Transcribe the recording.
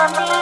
For me,